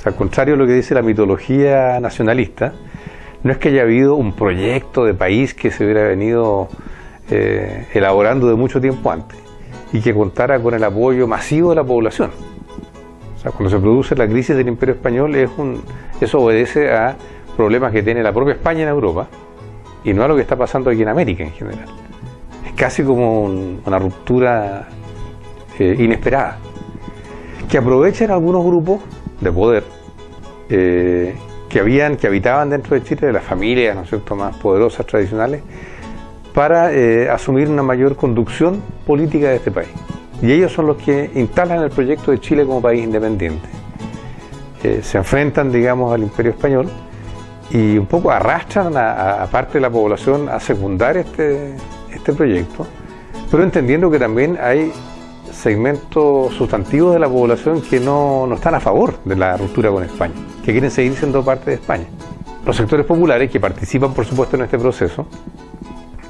sea, al contrario de lo que dice la mitología nacionalista, no es que haya habido un proyecto de país que se hubiera venido eh, elaborando de mucho tiempo antes y que contara con el apoyo masivo de la población. O sea, cuando se produce la crisis del Imperio Español, es un, eso obedece a problemas que tiene la propia España en Europa y no a lo que está pasando aquí en América en general. Es casi como una ruptura eh, inesperada, que aprovechan algunos grupos de poder eh, que, habían, que habitaban dentro de Chile, de las familias ¿no es cierto? más poderosas, tradicionales, para eh, asumir una mayor conducción política de este país. Y ellos son los que instalan el proyecto de Chile como país independiente. se enfrentan, digamos, al imperio español y un poco arrastran a, parte de la población a secundar este, este proyecto, pero entendiendo que también hay segmentos sustantivos de la población que no, no, están a favor de la ruptura con España, que quieren seguir siendo parte de España. Los sectores populares que participan, por supuesto, en este proceso,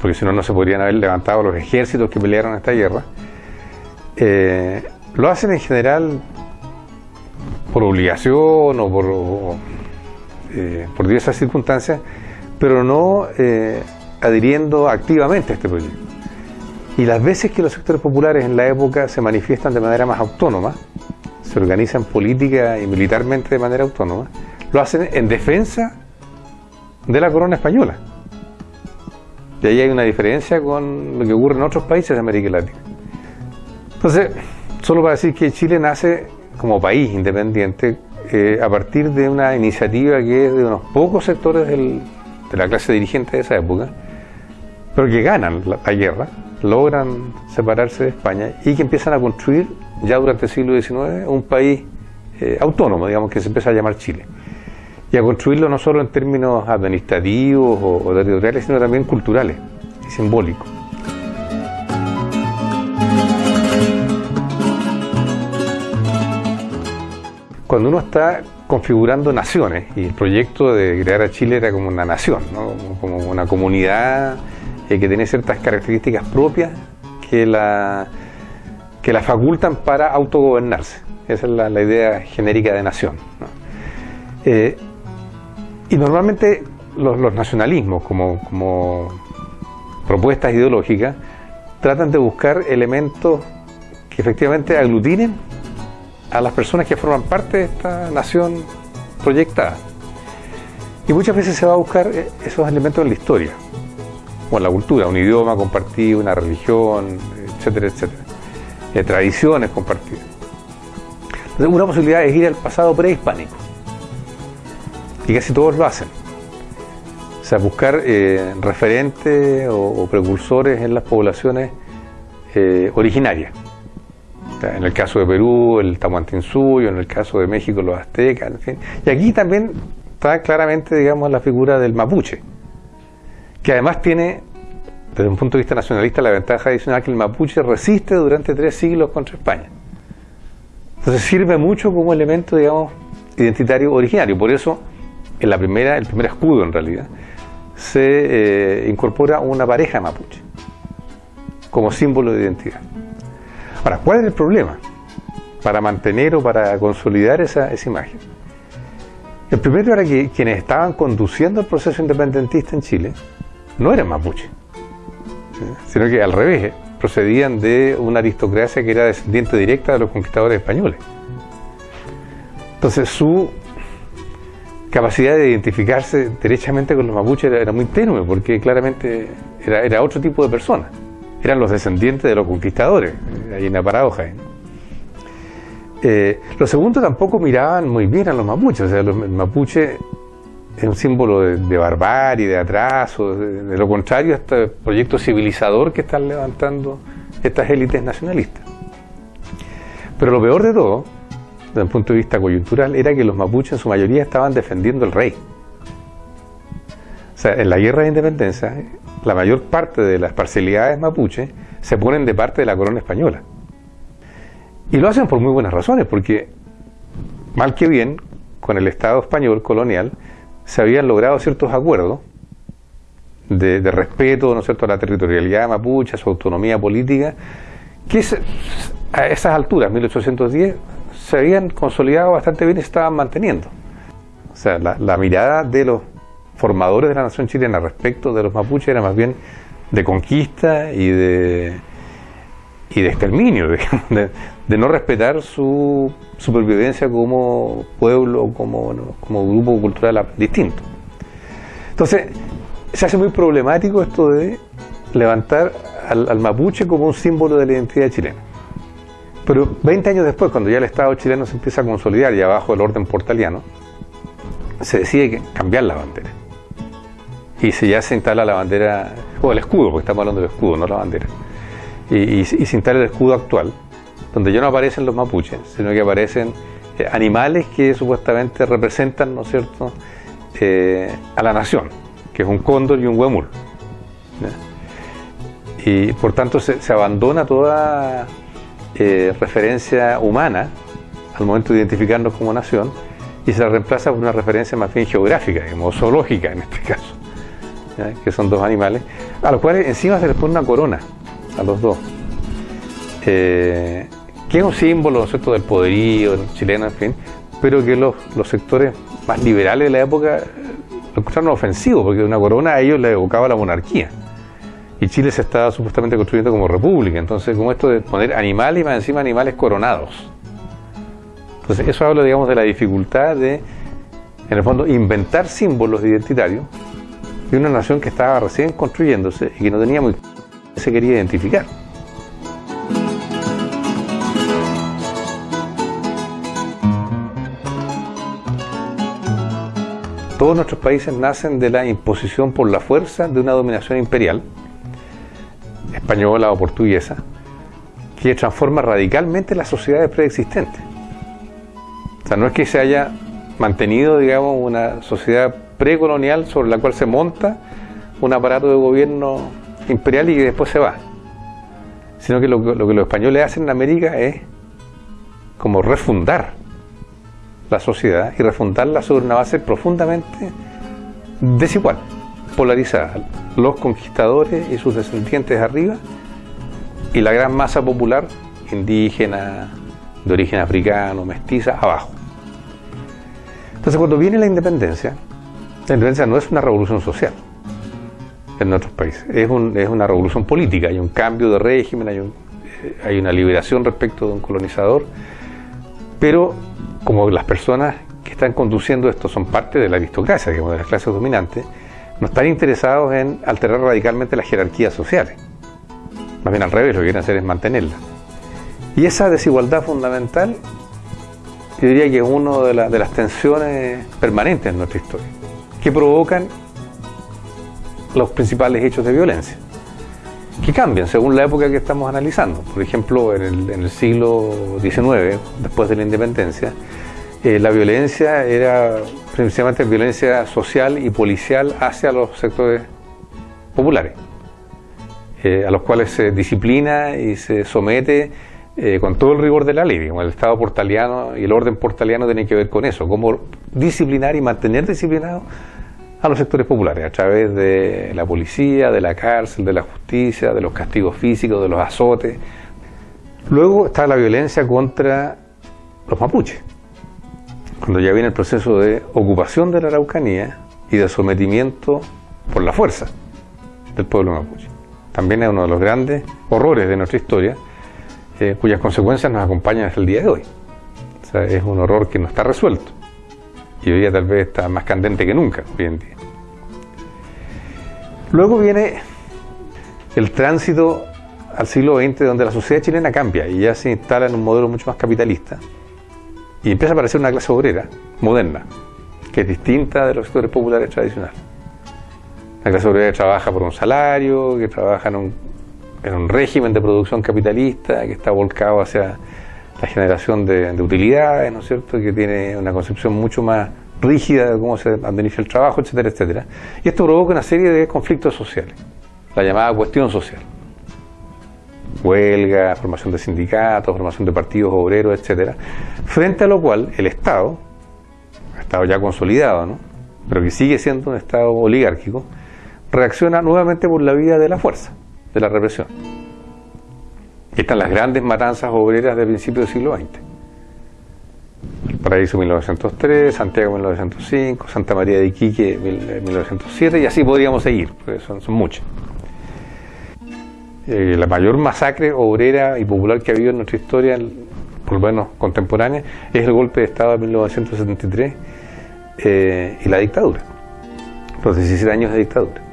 porque si no, no se podrían haber levantado los ejércitos que pelearon esta guerra, eh, lo hacen en general por obligación o por, eh, por diversas circunstancias, pero no eh, adhiriendo activamente a este proyecto. Y las veces que los sectores populares en la época se manifiestan de manera más autónoma, se organizan política y militarmente de manera autónoma, lo hacen en defensa de la corona española. Y ahí hay una diferencia con lo que ocurre en otros países de América Latina. Entonces, solo para decir que Chile nace como país independiente eh, a partir de una iniciativa que es de unos pocos sectores de la clase dirigente de esa época, pero que ganan la guerra logran separarse de España y que empiezan a construir ya durante el siglo XIX un país eh, autónomo, digamos, que se empieza a llamar Chile. Y a construirlo no solo en términos administrativos o, territoriales, sino también culturales y simbólicos. Cuando uno está configurando naciones, y el proyecto de crear a Chile era como una nación, como una comunidad eh, que tiene ciertas características propias que la, que la facultan para autogobernarse. Esa es la, idea genérica de nación. Eh, y normalmente los, nacionalismos como, como, propuestas ideológicas tratan de buscar elementos que efectivamente aglutinen a las personas que forman parte de esta nación proyectada. Y muchas veces se va a buscar eh, esos elementos en la historia la cultura, un idioma compartido, una religión, etcétera, etcétera. Eh, tradiciones compartidas. Entonces, una posibilidad es ir al pasado prehispánico. Y casi todos lo hacen. O sea, buscar eh, referentes o, precursores en las poblaciones eh, originarias. en el caso de Perú, el Tahuantinsuyo, en el caso de México, los aztecas, en fin. Y aquí también está claramente, digamos, la figura del mapuche que además tiene, desde un punto de vista nacionalista, la ventaja adicional que el mapuche resiste durante tres siglos contra España. Entonces sirve mucho como elemento, digamos, identitario originario. Por eso, en la primera, el primer escudo en realidad, se eh, incorpora una pareja mapuche como símbolo de identidad. Ahora, ¿cuál es el problema para mantener o para consolidar esa, esa imagen? El primero era que quienes estaban conduciendo el proceso independentista en Chile no eran mapuche, sino que al revés, procedían de una aristocracia que era descendiente directa de los conquistadores españoles. Entonces su capacidad de identificarse derechamente con los mapuches era, muy tenue, porque claramente era, otro tipo de personas. Eran los descendientes de los conquistadores, hay una paradoja. Eh, los segundos tampoco miraban muy bien a los mapuches, o sea, los mapuches es un símbolo de, barbarie, de atraso, de, lo contrario a este proyecto civilizador que están levantando estas élites nacionalistas. Pero lo peor de todo, desde un punto de vista coyuntural, era que los mapuches en su mayoría estaban defendiendo el rey. O sea, en la guerra de independencia, la mayor parte de las parcialidades mapuches se ponen de parte de la corona española. Y lo hacen por muy buenas razones, porque mal que bien, con el Estado español colonial, se habían logrado ciertos acuerdos de, respeto ¿no cierto? a la territorialidad mapuche, a su autonomía política, que a esas alturas, 1810, se habían consolidado bastante bien y se estaban manteniendo. O sea, la, mirada de los formadores de la nación chilena respecto de los mapuches era más bien de conquista y de, y de exterminio, de, no respetar su supervivencia como pueblo, como, grupo cultural distinto. Entonces, se hace muy problemático esto de levantar al, mapuche como un símbolo de la identidad chilena. Pero 20 años después, cuando ya el Estado chileno se empieza a consolidar y abajo el orden portaliano, se decide cambiar la bandera. Y se ya se instala la bandera, o el escudo, porque estamos hablando del escudo, no la bandera. Y, se instala el escudo actual, donde ya no aparecen los mapuches, sino que aparecen eh, animales que supuestamente representan, ¿no es cierto?, eh, a la nación, que es un cóndor y un huemul y por tanto se, abandona toda eh, referencia humana al momento de identificarnos como nación y se la reemplaza por una referencia más bien geográfica, digamos, zoológica en este caso, que son dos animales, a los cuales encima se les pone una corona a los dos, que es un símbolo ¿no del poderío chileno, en fin, pero que los, los sectores más liberales de la época lo encontraron ofensivo, porque una corona a ellos les evocaba la monarquía y Chile se estaba supuestamente construyendo como república. Entonces, como esto de poner animales y más encima animales coronados. Entonces, eso habla, digamos, de la dificultad de, en el fondo, inventar símbolos identitarios de una nación que estaba recién construyéndose y que no tenía muy se quería identificar. Todos nuestros países nacen de la imposición por la fuerza de una dominación imperial española o portuguesa, que transforma radicalmente las sociedades preexistentes. O sea, no es que se haya mantenido, digamos, una sociedad precolonial sobre la cual se monta un aparato de gobierno imperial y que después se va, sino que lo, que los españoles hacen en América es como refundar la sociedad y refundarla sobre una base profundamente desigual polarizada. Los conquistadores y sus descendientes arriba y la gran masa popular indígena, de origen africano, mestiza, abajo. Entonces cuando viene la independencia, la independencia no es una revolución social en nuestros países, es, una revolución política, hay un cambio de régimen, hay, hay una liberación respecto de un colonizador, pero como las personas que están conduciendo esto son parte de la aristocracia, digamos, de las clases dominantes, no están interesados en alterar radicalmente las jerarquías sociales. Más bien al revés, lo que quieren hacer es mantenerla. Y esa desigualdad fundamental, yo diría que es una de, de las tensiones permanentes en nuestra historia, que provocan los principales hechos de violencia, que cambian según la época que estamos analizando. Por ejemplo, en el, en siglo XIX, después de la independencia, eh, la violencia era principalmente violencia social y policial hacia los sectores populares, eh, a los cuales se disciplina y se somete eh, con todo el rigor de la ley. el Estado portaliano y el orden portaliano tienen que ver con eso, cómo disciplinar y mantener disciplinados a los sectores populares a través de la policía, de la cárcel, de la justicia, de los castigos físicos, de los azotes. Luego está la violencia contra los mapuches cuando ya viene el proceso de ocupación de la Araucanía y de sometimiento por la fuerza del pueblo mapuche. También es uno de los grandes horrores de nuestra historia, eh, cuyas consecuencias nos acompañan hasta el día de hoy. Es un horror que no está resuelto y hoy día tal vez está más candente que nunca hoy en día. Luego viene el tránsito al siglo XX donde la sociedad chilena cambia y ya se instala en un modelo mucho más capitalista y empieza a aparecer una clase obrera moderna, que es distinta de los sectores populares tradicionales. La clase obrera que trabaja por un salario, que trabaja en un, en un régimen de producción capitalista, que está volcado hacia la generación de, utilidades, ¿no es cierto?, que tiene una concepción mucho más rígida de cómo se administra el trabajo, etcétera, etcétera. Y esto provoca una serie de conflictos sociales, la llamada cuestión social huelga, formación de sindicatos, formación de partidos obreros, etcétera, frente a lo cual el Estado, Estado ya consolidado, ¿no? pero que sigue siendo un Estado oligárquico, reacciona nuevamente por la vía de la fuerza, de la represión. Están las grandes matanzas obreras del principio del siglo XX. Valparaíso 1903, Santiago 1905, Santa María de Iquique 1907 y así podríamos seguir, son, son muchas. Eh, la mayor masacre obrera y popular que ha habido en nuestra historia, por lo menos contemporánea, es el golpe de Estado de 1973 eh, y la dictadura, los 17 años de dictadura.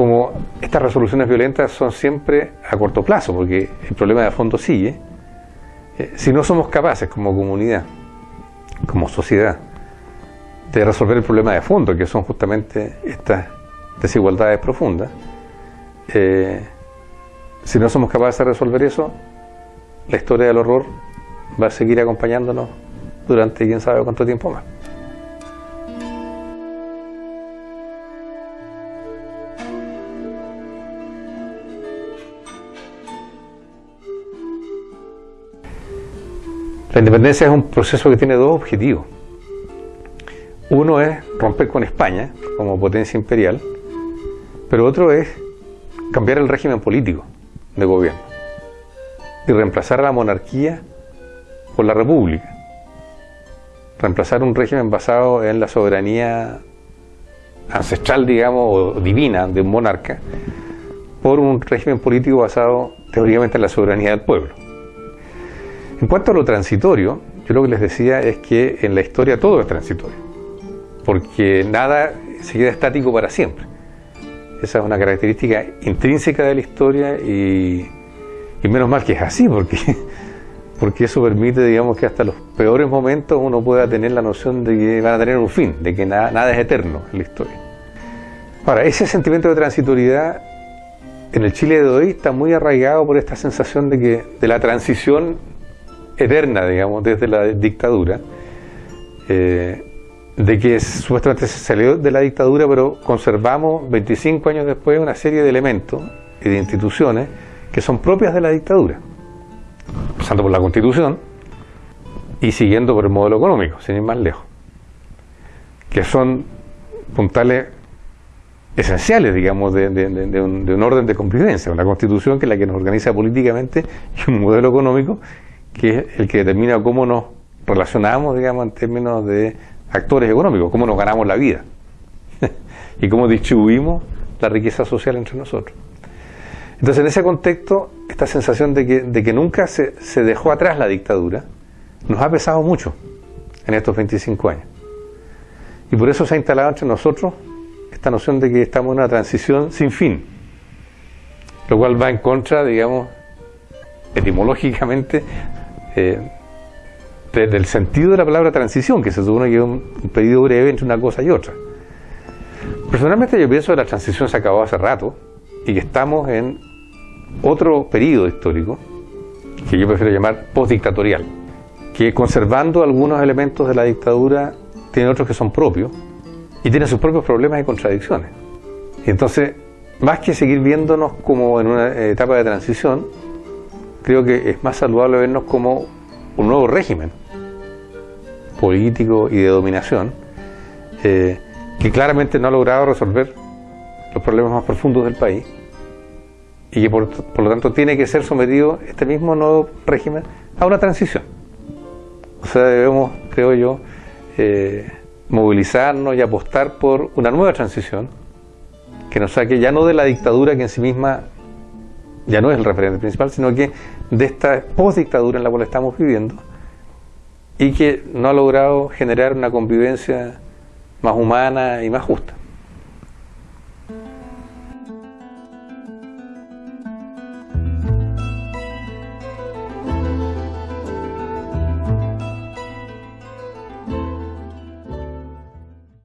Como estas resoluciones violentas son siempre a corto plazo, porque el problema de fondo sigue, eh, si no somos capaces como comunidad, como sociedad, de resolver el problema de fondo, que son justamente estas desigualdades profundas, eh, si no somos capaces de resolver eso, la historia del horror va a seguir acompañándonos durante quién sabe cuánto tiempo más. La independencia es un proceso que tiene dos objetivos. Uno es romper con España como potencia imperial, pero otro es cambiar el régimen político de gobierno y reemplazar a la monarquía por la república. Reemplazar un régimen basado en la soberanía ancestral, digamos, o divina de un monarca, por un régimen político basado teóricamente en la soberanía del pueblo. En cuanto a lo transitorio, yo lo que les decía es que en la historia todo es transitorio, porque nada se queda estático para siempre. Esa es una característica intrínseca de la historia y, menos mal que es así, porque, porque eso permite, digamos, que hasta los peores momentos uno pueda tener la noción de que van a tener un fin, de que nada, nada es eterno en la historia. Ahora, ese sentimiento de transitoriedad en el Chile de hoy está muy arraigado por esta sensación de que de la transición eterna, digamos, desde la dictadura, eh, de que supuestamente se salió de la dictadura, pero conservamos 25 años después una serie de elementos y de instituciones que son propias de la dictadura, pasando por la constitución y siguiendo por el modelo económico, sin ir más lejos, que son puntales esenciales, digamos, de, un, de, un, orden de convivencia, una constitución que es la que nos organiza políticamente y un modelo económico que es el que determina cómo nos relacionamos, digamos, en términos de actores económicos, cómo nos ganamos la vida y cómo distribuimos la riqueza social entre nosotros. Entonces, en ese contexto, esta sensación de que, nunca se, se dejó atrás la dictadura nos ha pesado mucho en estos 25 años. Y por eso se ha instalado entre nosotros esta noción de que estamos en una transición sin fin, lo cual va en contra, digamos, etimológicamente, eh, del sentido de la palabra transición, que se supone que es un, periodo breve entre una cosa y otra. Personalmente yo pienso que la transición se acabó hace rato y que estamos en otro periodo histórico que yo prefiero llamar postdictatorial, que conservando algunos elementos de la dictadura tiene otros que son propios y tiene sus propios problemas y contradicciones. Y entonces, más que seguir viéndonos como en una etapa de transición, creo que es más saludable vernos como un nuevo régimen político y de dominación eh, que claramente no ha logrado resolver los problemas más profundos del país y que por, lo tanto tiene que ser sometido este mismo nuevo régimen a una transición. O sea, debemos, creo yo, eh, movilizarnos y apostar por una nueva transición que nos saque ya no de la dictadura que en sí misma ya no es el referente principal, sino que de esta postdictadura en la cual estamos viviendo y que no ha logrado generar una convivencia más humana y más justa.